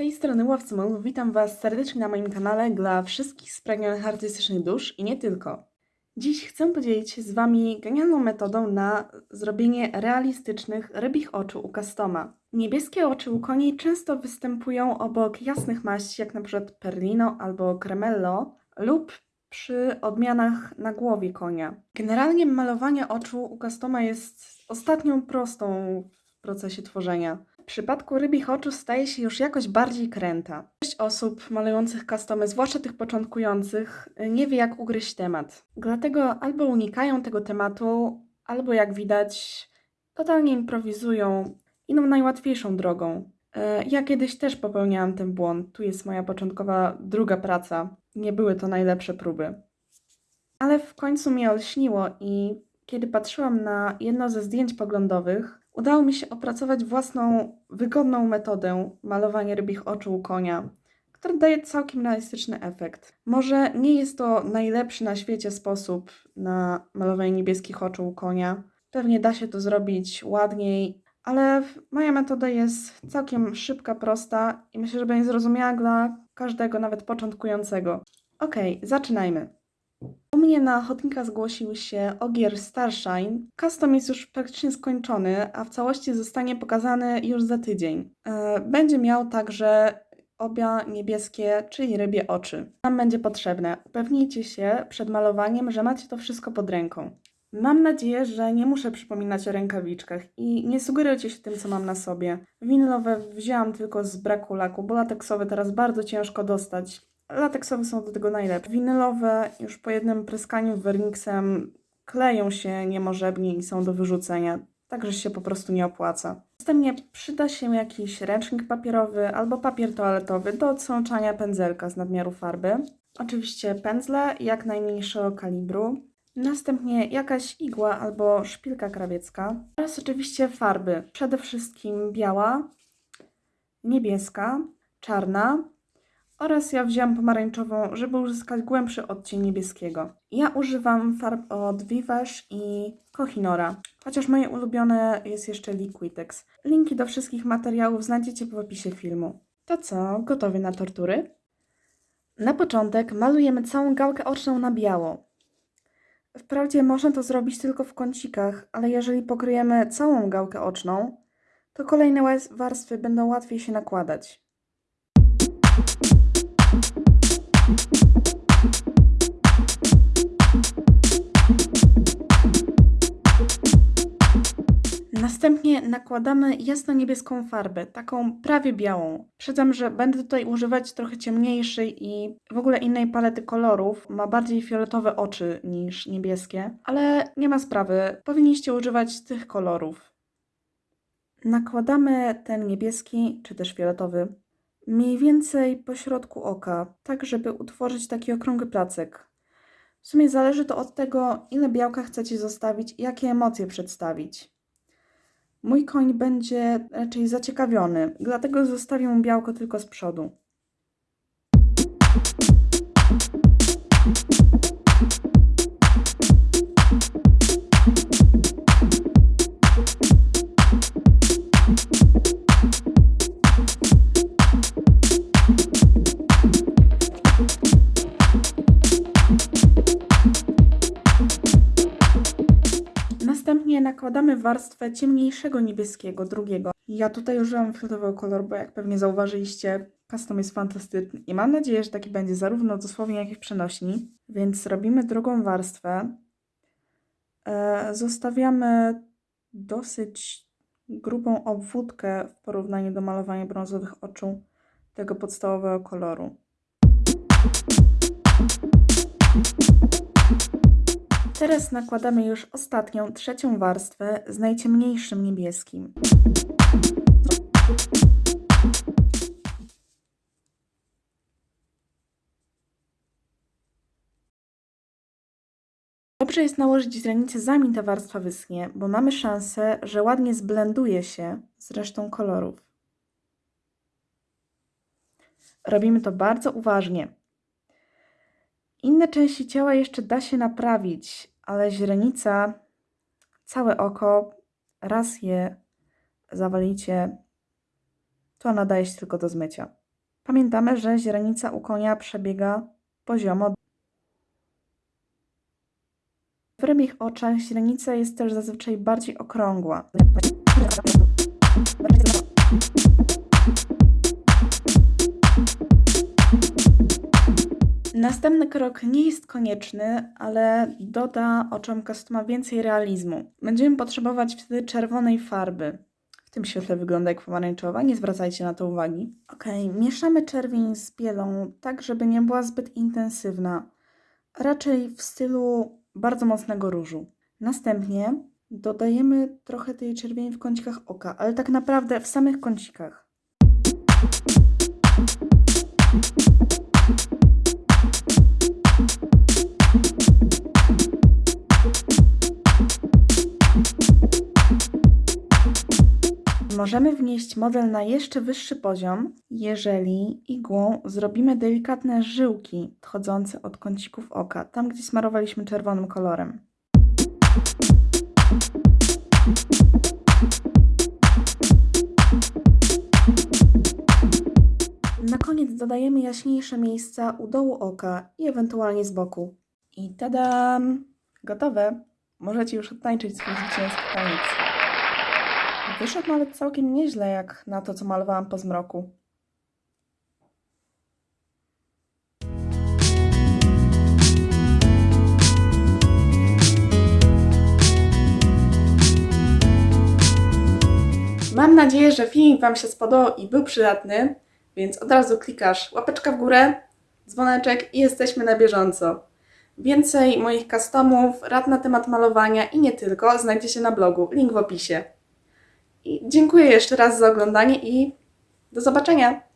tej strony Łowcymów, witam Was serdecznie na moim kanale dla wszystkich spragnionych artystycznych dusz i nie tylko. Dziś chcę podzielić się z Wami genialną metodą na zrobienie realistycznych rybich oczu u customa. Niebieskie oczy u koni często występują obok jasnych maści, jak np. Perlino albo Cremello lub przy odmianach na głowie konia. Generalnie malowanie oczu u customa jest ostatnią prostą w procesie tworzenia. W przypadku rybich oczu staje się już jakoś bardziej kręta. Część osób malujących customy, zwłaszcza tych początkujących, nie wie jak ugryźć temat. Dlatego albo unikają tego tematu, albo jak widać, totalnie improwizują idą najłatwiejszą drogą. E, Ja kiedyś też popełniałam ten błąd. Tu jest moja początkowa druga praca. Nie były to najlepsze próby. Ale w końcu mnie olśniło i kiedy patrzyłam na jedno ze zdjęć poglądowych, udało mi się opracować własną, wygodną metodę malowania rybich oczu u konia, która daje całkiem realistyczny efekt. Może nie jest to najlepszy na świecie sposób na malowanie niebieskich oczu u konia. Pewnie da się to zrobić ładniej, ale moja metoda jest całkiem szybka, prosta i myślę, że będzie zrozumiała dla każdego, nawet początkującego. Okej, zaczynajmy. U mnie na ochotnika zgłosił się Ogier Starshine. Custom jest już praktycznie skończony, a w całości zostanie pokazany już za tydzień. E, Będzie miał także obie niebieskie, czyli rybie oczy. Nam będzie potrzebne. Upewnijcie się przed malowaniem, że macie to wszystko pod ręką. Mam nadzieję, że nie muszę przypominać o rękawiczkach i nie sugerujcie się tym, co mam na sobie. Winylowe wzięłam tylko z braku laku, bo lateksowe teraz bardzo ciężko dostać. Lateksowe są do tego najlepsze. Winylowe już po jednym pryskaniu werniksem kleją się niemożebnie i są do wyrzucenia, także się po prostu nie opłaca. Następnie przyda się jakiś ręcznik papierowy albo papier toaletowy do odsączania pędzelka z nadmiaru farby. Oczywiście pędzle jak najmniejszego kalibru. Następnie jakaś igła albo szpilka krawiecka. Oraz oczywiście farby. Przede wszystkim biała, niebieska, czarna oraz ja wzięłam pomarańczową, żeby uzyskać głębszy odcień niebieskiego. Ja używam farb od Vivash i Kohinoora, chociaż moje ulubione jest jeszcze Liquitex. Linki do wszystkich materiałów znajdziecie w opisie filmu. To co, gotowy na tortury? Na początek malujemy całą gałkę oczną na biało. Wprawdzie można to zrobić tylko w kącikach, ale jeżeli pokryjemy całą gałkę oczną, to kolejne warstwy będą łatwiej się nakładać. Następnie nakładamy jasno-niebieską farbę, taką prawie białą. Przyznam, że będę tutaj używać trochę ciemniejszej i w ogóle innej palety kolorów. Ma bardziej fioletowe oczy niż niebieskie, ale nie ma sprawy. Powinniście używać tych kolorów. Nakładamy ten niebieski, czy też fioletowy, mniej więcej po środku oka, tak żeby utworzyć taki okrągły placek. W sumie zależy to od tego, ile białka chcecie zostawić i jakie emocje przedstawić. Mój koń będzie raczej zaciekawiony, dlatego zostawię mu białko tylko z przodu. Nakładamy warstwę ciemniejszego niebieskiego, drugiego. Ja tutaj użyłam fioletowego koloru, bo jak pewnie zauważyliście, custom jest fantastyczny i mam nadzieję, że taki będzie zarówno dosłownie, jak i w przenośni. Więc robimy drugą warstwę. E, zostawiamy dosyć grubą obwódkę w porównaniu do malowania brązowych oczu tego podstawowego koloru. Teraz nakładamy już ostatnią, trzecią warstwę z najciemniejszym niebieskim. Dobrze jest nałożyć źrenicę zanim ta warstwa wyschnie, bo mamy szansę, że ładnie zblenduje się z resztą kolorów. Robimy to bardzo uważnie. Inne części ciała jeszcze da się naprawić, ale źrenica, całe oko, raz je zawalicie, to nadaje się tylko do zmycia. Pamiętamy, że źrenica u konia przebiega poziomo. W rybich oczach źrenica jest też zazwyczaj bardziej okrągła. Następny krok nie jest konieczny, ale doda oczom customa więcej realizmu. Będziemy potrzebować wtedy czerwonej farby. W tym świetle wygląda jak pomarańczowa, nie zwracajcie na to uwagi. Ok, mieszamy czerwień z bielą tak, żeby nie była zbyt intensywna. Raczej w stylu bardzo mocnego różu. Następnie dodajemy trochę tej czerwieni w kącikach oka, ale tak naprawdę w samych kącikach. Możemy wnieść model na jeszcze wyższy poziom, jeżeli igłą zrobimy delikatne żyłki odchodzące od kącików oka, tam gdzie smarowaliśmy czerwonym kolorem. Na koniec dodajemy jaśniejsze miejsca u dołu oka i ewentualnie z boku. I tadam! Gotowe! Możecie już odtańczyć swój zwycięski taniec. Wyszedł nawet całkiem nieźle jak na to, co malowałam po zmroku. Mam nadzieję, że filmik Wam się spodobał i był przydatny, więc od razu klikasz łapeczka w górę, dzwoneczek i jesteśmy na bieżąco. Więcej moich customów, rad na temat malowania i nie tylko znajdziecie na blogu, link w opisie. I dziękuję jeszcze raz za oglądanie i do zobaczenia!